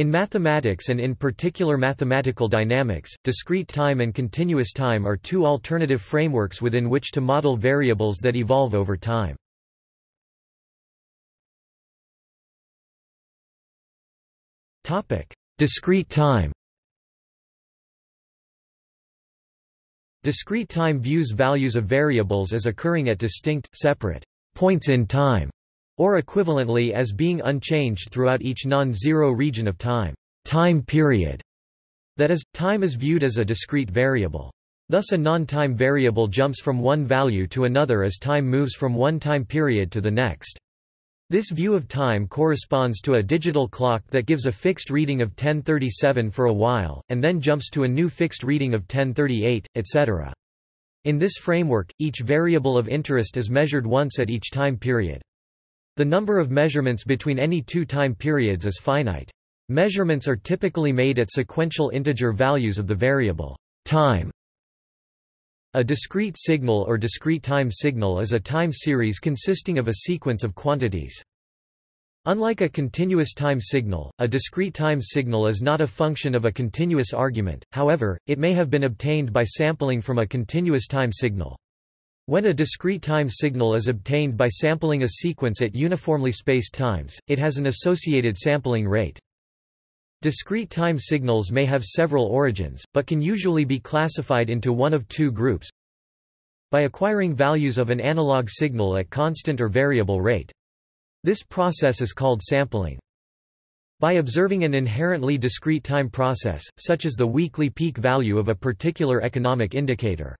In mathematics and in particular mathematical dynamics, discrete time and continuous time are two alternative frameworks within which to model variables that evolve over time. Discrete time Discrete time views values of variables as occurring at distinct, separate points in time, or equivalently as being unchanged throughout each non-zero region of time, time period. That is, time is viewed as a discrete variable. Thus a non-time variable jumps from one value to another as time moves from one time period to the next. This view of time corresponds to a digital clock that gives a fixed reading of 1037 for a while, and then jumps to a new fixed reading of 1038, etc. In this framework, each variable of interest is measured once at each time period. The number of measurements between any two time periods is finite. Measurements are typically made at sequential integer values of the variable time. A discrete signal or discrete time signal is a time series consisting of a sequence of quantities. Unlike a continuous time signal, a discrete time signal is not a function of a continuous argument, however, it may have been obtained by sampling from a continuous time signal. When a discrete time signal is obtained by sampling a sequence at uniformly spaced times, it has an associated sampling rate. Discrete time signals may have several origins, but can usually be classified into one of two groups. By acquiring values of an analog signal at constant or variable rate. This process is called sampling. By observing an inherently discrete time process, such as the weekly peak value of a particular economic indicator.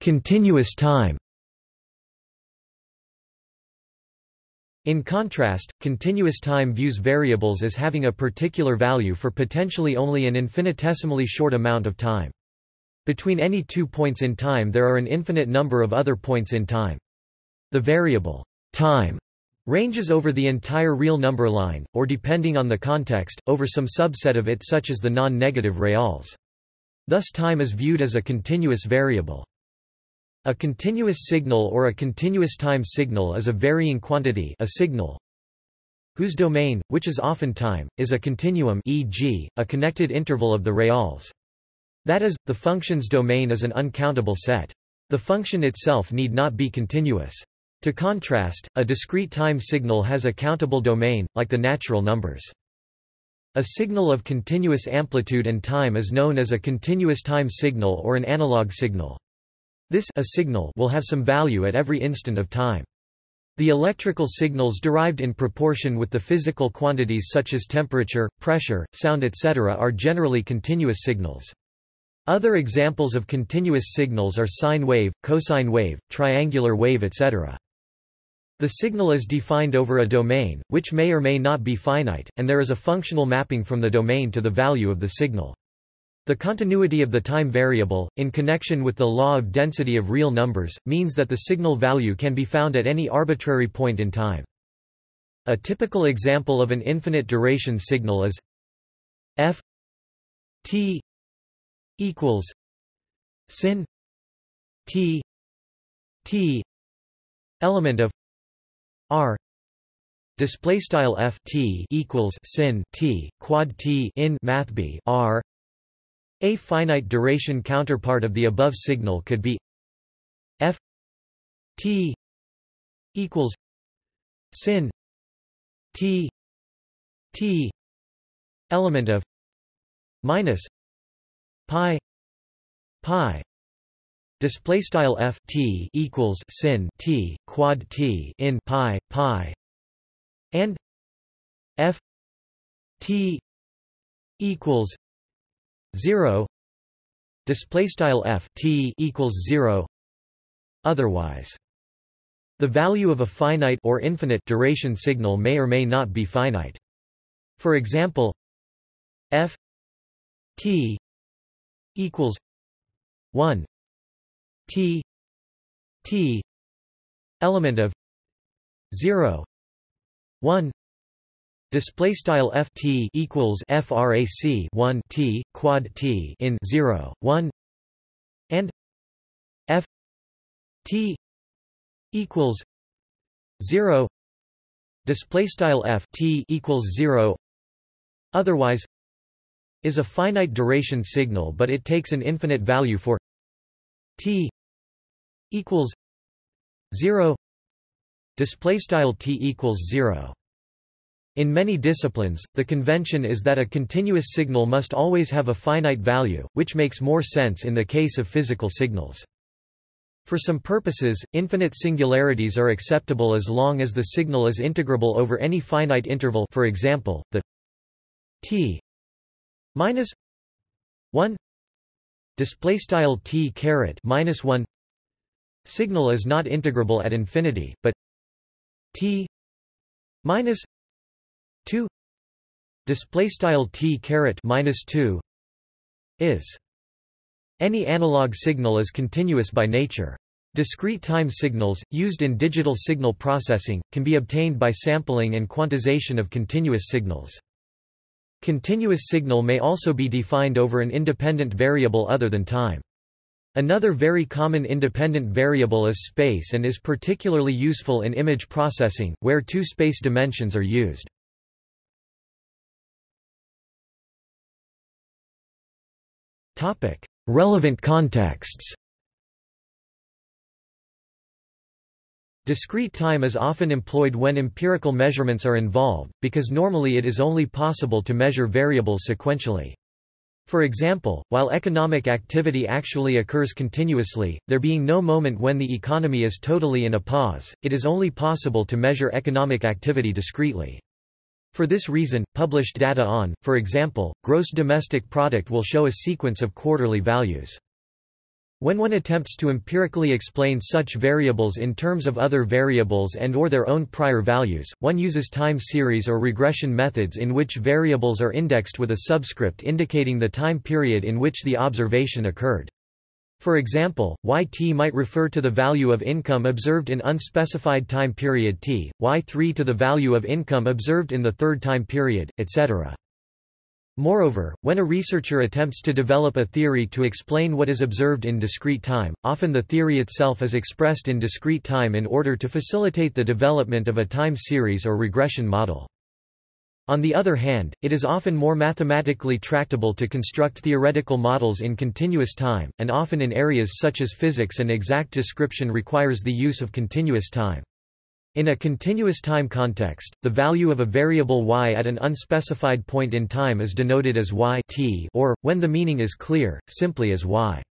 Continuous time In contrast, continuous time views variables as having a particular value for potentially only an infinitesimally short amount of time. Between any two points in time there are an infinite number of other points in time. The variable time ranges over the entire real number line, or depending on the context, over some subset of it such as the non-negative reals. Thus time is viewed as a continuous variable. A continuous signal or a continuous time signal is a varying quantity a signal whose domain, which is often time, is a continuum e.g., a connected interval of the reals. That is, the function's domain is an uncountable set. The function itself need not be continuous. To contrast, a discrete time signal has a countable domain, like the natural numbers. A signal of continuous amplitude and time is known as a continuous time signal or an analog signal. This a signal will have some value at every instant of time. The electrical signals derived in proportion with the physical quantities such as temperature, pressure, sound etc. are generally continuous signals. Other examples of continuous signals are sine wave, cosine wave, triangular wave etc. The signal is defined over a domain, which may or may not be finite, and there is a functional mapping from the domain to the value of the signal. The continuity of the time variable, in connection with the law of density of real numbers, means that the signal value can be found at any arbitrary point in time. A typical example of an infinite duration signal is f t equals sin t t element of r. Display style f t equals sin t quad t in math b r. A finite duration counterpart of the above signal could be f t equals sin t t element of minus pi pi display style f t equals sin t quad t in pi pi. And f t equals 0 display style f t equals 0 otherwise the value of a finite or infinite duration signal may or may not be finite. For example f t equals 1 t t element of 0 1 Display style f t equals frac 1 t quad t in 0 1 and f t equals 0 display style f t equals 0 otherwise is a finite duration signal but it takes an infinite value for t equals 0 display style t equals 0 in many disciplines, the convention is that a continuous signal must always have a finite value, which makes more sense in the case of physical signals. For some purposes, infinite singularities are acceptable as long as the signal is integrable over any finite interval for example, the t minus 1 display style t caret minus 1 signal is not integrable at infinity but t minus 2 display style t caret minus 2 is any analog signal is continuous by nature. Discrete time signals, used in digital signal processing, can be obtained by sampling and quantization of continuous signals. Continuous signal may also be defined over an independent variable other than time. Another very common independent variable is space and is particularly useful in image processing, where two space dimensions are used. Relevant contexts Discrete time is often employed when empirical measurements are involved, because normally it is only possible to measure variables sequentially. For example, while economic activity actually occurs continuously, there being no moment when the economy is totally in a pause, it is only possible to measure economic activity discretely. For this reason, published data on, for example, gross domestic product will show a sequence of quarterly values. When one attempts to empirically explain such variables in terms of other variables and or their own prior values, one uses time series or regression methods in which variables are indexed with a subscript indicating the time period in which the observation occurred. For example, yt might refer to the value of income observed in unspecified time period t, y3 to the value of income observed in the third time period, etc. Moreover, when a researcher attempts to develop a theory to explain what is observed in discrete time, often the theory itself is expressed in discrete time in order to facilitate the development of a time series or regression model. On the other hand, it is often more mathematically tractable to construct theoretical models in continuous time, and often in areas such as physics an exact description requires the use of continuous time. In a continuous time context, the value of a variable y at an unspecified point in time is denoted as y t or, when the meaning is clear, simply as y.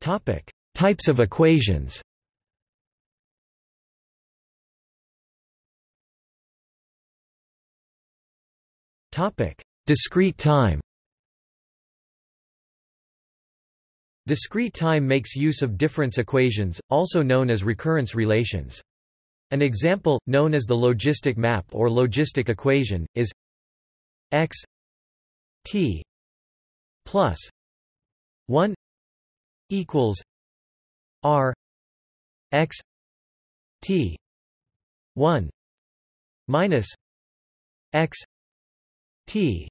Types of equations Discrete time Discrete time makes use of difference equations, also known as recurrence relations. An example, known as the logistic map or logistic equation, is x t plus 1 equals r x t 1 minus x t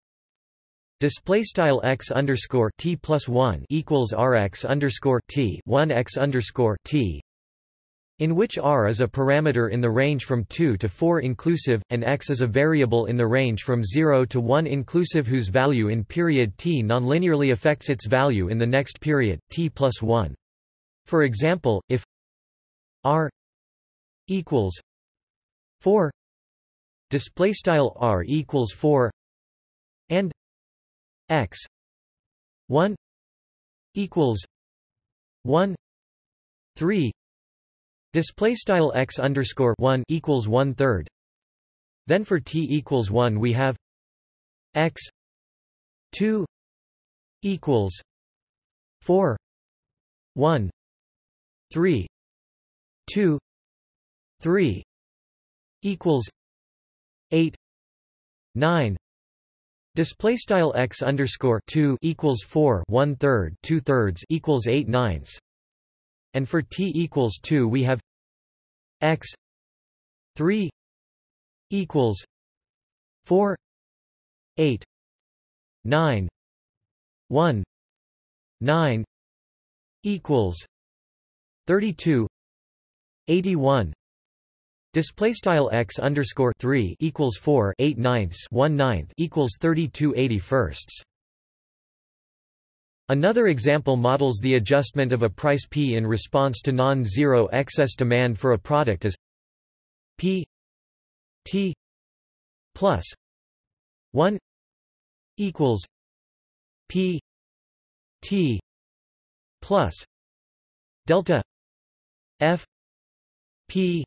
display style x underscore t plus 1 equals rx underscore t 1 x underscore t in which r is a parameter in the range from 2 to 4 inclusive, and x is a variable in the range from 0 to 1 inclusive whose value in period t nonlinearly affects its value in the next period, t plus 1. For example, if r equals 4 display style r equals 4 and x 1 equals 1 3 display style x underscore 1 equals 1 third. Then for t equals 1 we have x 2 equals 4 1 3 2 3 equals 8 9 Display style x underscore two equals four one third two thirds equals eight ninths, and for t equals two we have x three equals four eight nine one nine equals 32 81 Display style x underscore three equals four eight ninths one ninth equals thirty two eighty firsts. Another example models the adjustment of a price p in response to non-zero excess demand for a product as p t plus one equals p t plus delta f p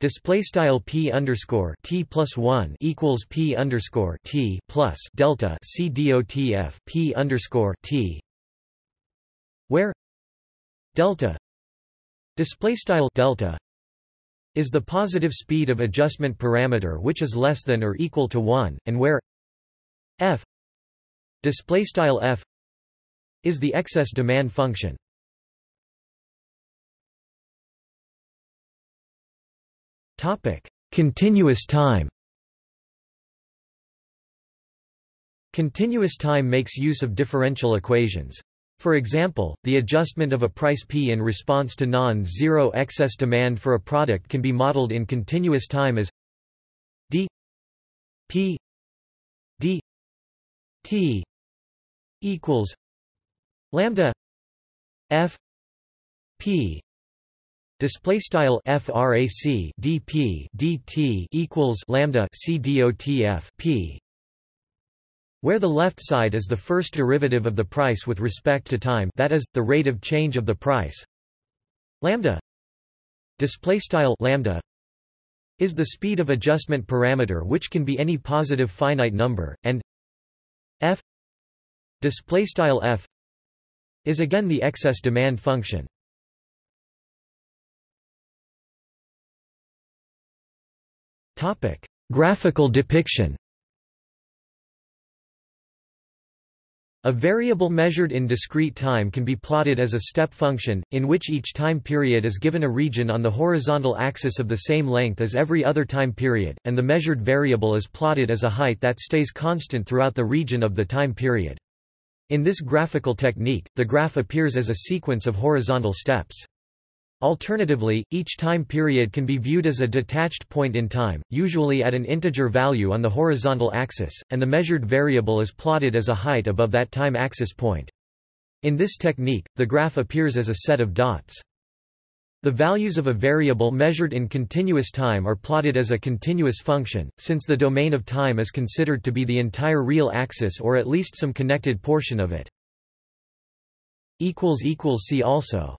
display style p underscore t plus one equals p underscore t plus delta c dot f p underscore t where delta display style delta is the positive speed of adjustment parameter which is less than or equal to 1 and where f display style f is the excess demand function. Topic: Continuous time. Continuous time makes use of differential equations. For example, the adjustment of a price P in response to non-zero excess demand for a product can be modeled in continuous time as d p d t equals lambda f p display style frac dp dt equals lambda c dot f p where the left side is the first derivative of the price with respect to time that is the rate of change of the price lambda display style lambda is the speed of adjustment parameter which can be any positive finite number and f display style f is again the excess demand function. Topic: Graphical depiction. A variable measured in discrete time can be plotted as a step function, in which each time period is given a region on the horizontal axis of the same length as every other time period, and the measured variable is plotted as a height that stays constant throughout the region of the time period. In this graphical technique, the graph appears as a sequence of horizontal steps. Alternatively, each time period can be viewed as a detached point in time, usually at an integer value on the horizontal axis, and the measured variable is plotted as a height above that time axis point. In this technique, the graph appears as a set of dots. The values of a variable measured in continuous time are plotted as a continuous function, since the domain of time is considered to be the entire real axis or at least some connected portion of it. See also